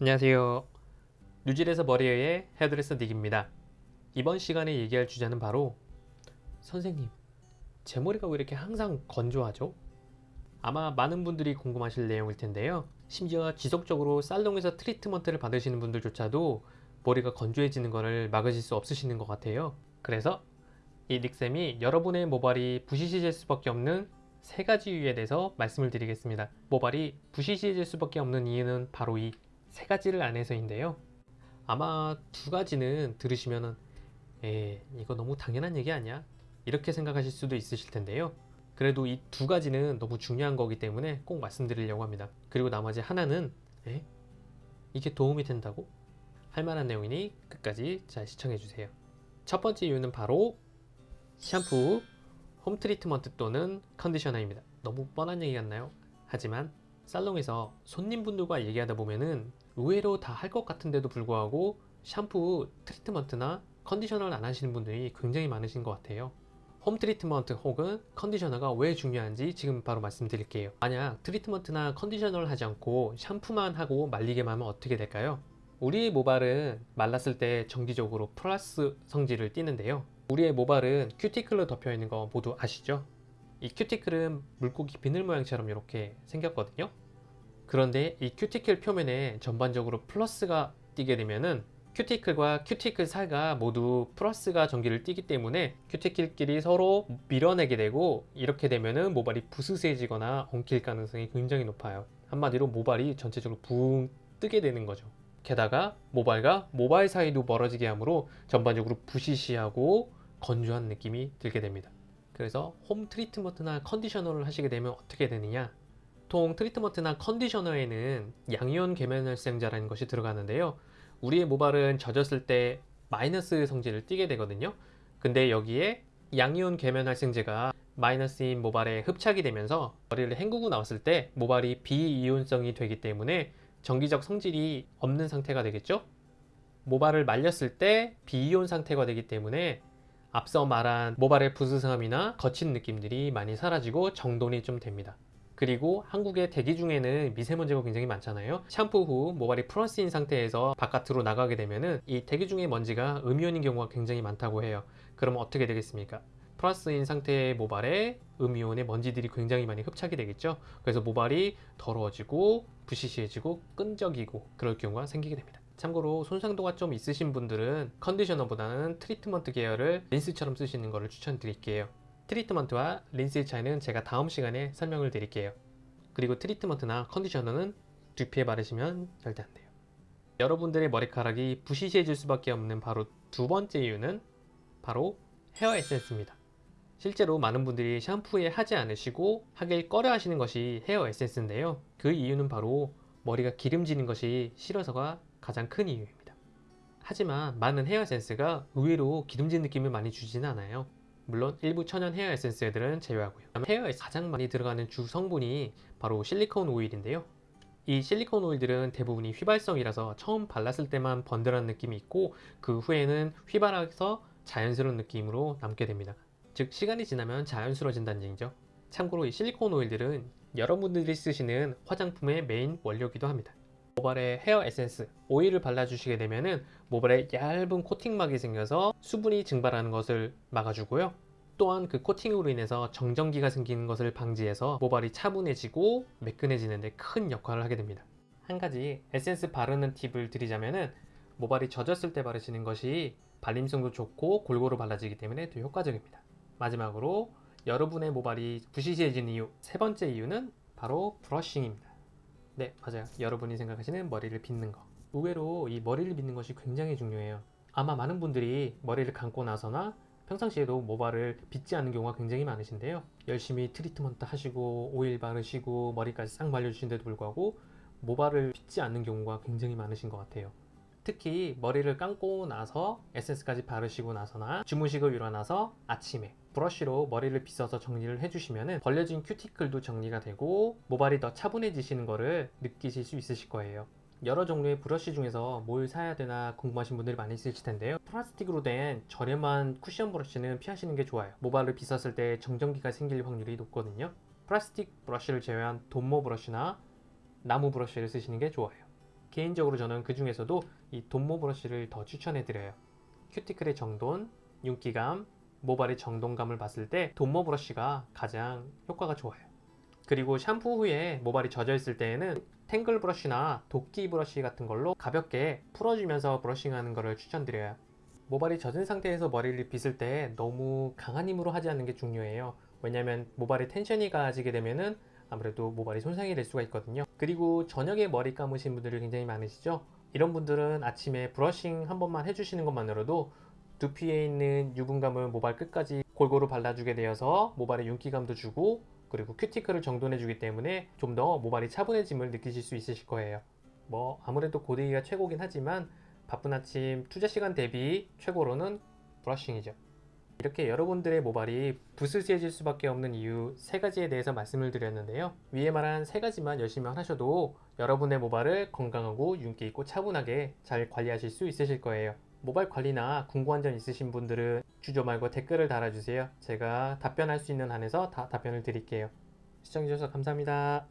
안녕하세요. 뉴질에서 머리의 헤어드레서 닉입니다. 이번 시간에 얘기할 주제는 바로 선생님, 제 머리가 왜 이렇게 항상 건조하죠? 아마 많은 분들이 궁금하실 내용일 텐데요. 심지어 지속적으로 살롱에서 트리트먼트를 받으시는 분들조차도 머리가 건조해지는 것을 막으실 수 없으시는 것 같아요. 그래서 이 닉쌤이 여러분의 모발이 부시시해질 수밖에 없는 세 가지 이유에 대해서 말씀을 드리겠습니다. 모발이 부시시해질 수밖에 없는 이유는 바로 이 세 가지를 안 해서인데요. 아마 두 가지는 들으시면은 에 이거 너무 당연한 얘기 아니야? 이렇게 생각하실 수도 있으실 텐데요. 그래도 이 두 가지는 너무 중요한 거기 때문에 꼭 말씀드리려고 합니다. 그리고 나머지 하나는 에? 이게 도움이 된다고? 할 만한 내용이니 끝까지 잘 시청해 주세요. 첫 번째 이유는 바로 샴푸, 홈 트리트먼트 또는 컨디셔너입니다. 너무 뻔한 얘기 같나요? 하지만 살롱에서 손님분들과 얘기하다 보면은 의외로 다 할 것 같은데도 불구하고 샴푸, 트리트먼트나 컨디셔너를 안 하시는 분들이 굉장히 많으신 것 같아요. 홈 트리트먼트 혹은 컨디셔너가 왜 중요한지 지금 바로 말씀드릴게요. 만약 트리트먼트나 컨디셔너를 하지 않고 샴푸만 하고 말리기만 하면 어떻게 될까요? 우리의 모발은 말랐을 때 전기적으로 플러스 성질을 띠는데요. 우리의 모발은 큐티클로 덮여 있는 거 모두 아시죠? 이 큐티클은 물고기 비늘 모양처럼 이렇게 생겼거든요. 그런데 이 큐티클 표면에 전반적으로 플러스가 띄게 되면은 큐티클과 큐티클 사이가 모두 플러스가 전기를 띠기 때문에 큐티클끼리 서로 밀어내게 되고 이렇게 되면은 모발이 부스스해지거나 엉킬 가능성이 굉장히 높아요. 한마디로 모발이 전체적으로 붕 뜨게 되는 거죠. 게다가 모발과 모발 사이도 멀어지게 하므로 전반적으로 부스스하고 건조한 느낌이 들게 됩니다. 그래서 홈 트리트먼트나 컨디셔너를 하시게 되면 어떻게 되느냐? 보통 트리트먼트나 컨디셔너에는 양이온 계면활성제라는 것이 들어가는데요. 우리의 모발은 젖었을 때 마이너스 성질을 띠게 되거든요. 근데 여기에 양이온 계면활성제가 마이너스인 모발에 흡착이 되면서 머리를 헹구고 나왔을 때 모발이 비이온성이 되기 때문에 정기적 성질이 없는 상태가 되겠죠? 모발을 말렸을 때 비이온 상태가 되기 때문에 앞서 말한 모발의 부스스함이나 거친 느낌들이 많이 사라지고 정돈이 좀 됩니다. 그리고 한국의 대기 중에는 미세먼지가 굉장히 많잖아요. 샴푸 후 모발이 플러스인 상태에서 바깥으로 나가게 되면은 이 대기 중의 먼지가 음이온인 경우가 굉장히 많다고 해요. 그러면 어떻게 되겠습니까? 플러스인 상태의 모발에 음이온의 먼지들이 굉장히 많이 흡착이 되겠죠. 그래서 모발이 더러워지고 부시시해지고 끈적이고 그럴 경우가 생기게 됩니다. 참고로 손상도가 좀 있으신 분들은 컨디셔너보다는 트리트먼트 계열을 린스처럼 쓰시는 것을 추천드릴게요. 트리트먼트와 린스의 차이는 제가 다음 시간에 설명을 드릴게요. 그리고 트리트먼트나 컨디셔너는 두피에 바르시면 절대 안 돼요. 여러분들의 머리카락이 부시시해질 수밖에 없는 바로 두 번째 이유는 바로 헤어 에센스입니다. 실제로 많은 분들이 샴푸 후에 하지 않으시고 하길 꺼려 하시는 것이 헤어 에센스인데요. 그 이유는 바로 머리가 기름지는 것이 싫어서가 가장 큰 이유입니다. 하지만 많은 헤어 에센스가 의외로 기름진 느낌을 많이 주지는 않아요. 물론 일부 천연 헤어 에센스들은 제외하고요. 헤어에 가장 많이 들어가는 주 성분이 바로 실리콘 오일인데요. 이 실리콘 오일들은 대부분이 휘발성이라서 처음 발랐을 때만 번들한 느낌이 있고 그 후에는 휘발해서 자연스러운 느낌으로 남게 됩니다. 즉 시간이 지나면 자연스러워진다는 얘기죠. 참고로 이 실리콘 오일들은 여러분들이 쓰시는 화장품의 메인 원료기도 합니다. 모발에 헤어 에센스, 오일을 발라주시게 되면은 모발에 얇은 코팅막이 생겨서 수분이 증발하는 것을 막아주고요. 또한 그 코팅으로 인해서 정전기가 생기는 것을 방지해서 모발이 차분해지고 매끈해지는 데 큰 역할을 하게 됩니다. 한 가지 에센스 바르는 팁을 드리자면은 모발이 젖었을 때 바르시는 것이 발림성도 좋고 골고루 발라지기 때문에 더 효과적입니다. 마지막으로 여러분의 모발이 부시시해진 이유 세 번째 이유는 바로 브러싱입니다. 네 맞아요. 여러분이 생각하시는 머리를 빗는 거. 의외로 이 머리를 빗는 것이 굉장히 중요해요. 아마 많은 분들이 머리를 감고 나서나 평상시에도 모발을 빗지 않는 경우가 굉장히 많으신데요. 열심히 트리트먼트 하시고 오일 바르시고 머리까지 싹 말려주시는데도 불구하고 모발을 빗지 않는 경우가 굉장히 많으신 것 같아요. 특히 머리를 감고 나서 에센스까지 바르시고 나서나 주무시고 일어나서 아침에 브러쉬로 머리를 빗어서 정리를 해주시면 벌려진 큐티클도 정리가 되고 모발이 더 차분해지시는 것을 느끼실 수 있으실 거예요. 여러 종류의 브러쉬 중에서 뭘 사야 되나 궁금하신 분들이 많이 있으실 텐데요. 플라스틱으로 된 저렴한 쿠션 브러쉬는 피하시는 게 좋아요. 모발을 빗었을 때 정전기가 생길 확률이 높거든요. 플라스틱 브러쉬를 제외한 돈모 브러쉬나 나무 브러쉬를 쓰시는 게 좋아요. 개인적으로 저는 그 중에서도 이 돈모 브러쉬를 더 추천해 드려요. 큐티클의 정돈, 윤기감, 모발의 정돈감을 봤을 때 돈모 브러쉬가 가장 효과가 좋아요. 그리고 샴푸 후에 모발이 젖어 있을 때에는 탱글 브러쉬나 도끼 브러쉬 같은 걸로 가볍게 풀어주면서 브러싱하는 것을 추천드려요. 모발이 젖은 상태에서 머리를 빗을 때 너무 강한 힘으로 하지 않는 게 중요해요. 왜냐면 모발에 텐션이 가해지게 되면은 아무래도 모발이 손상이 될 수가 있거든요. 그리고 저녁에 머리 감으신 분들이 굉장히 많으시죠? 이런 분들은 아침에 브러싱 한 번만 해주시는 것만으로도 두피에 있는 유분감을 모발 끝까지 골고루 발라주게 되어서 모발에 윤기감도 주고 그리고 큐티클을 정돈해주기 때문에 좀 더 모발이 차분해짐을 느끼실 수 있으실 거예요. 뭐 아무래도 고데기가 최고긴 하지만 바쁜 아침 투자 시간 대비 최고로는 브러싱이죠. 이렇게 여러분들의 모발이 부스스해질 수밖에 없는 이유 세 가지에 대해서 말씀을 드렸는데요. 위에 말한 세 가지만 열심히 하셔도 여러분의 모발을 건강하고 윤기 있고 차분하게 잘 관리하실 수 있으실 거예요. 모발 관리나 궁금한 점 있으신 분들은 주저 말고 댓글을 달아주세요. 제가 답변할 수 있는 한에서 다 답변을 드릴게요. 시청해주셔서 감사합니다.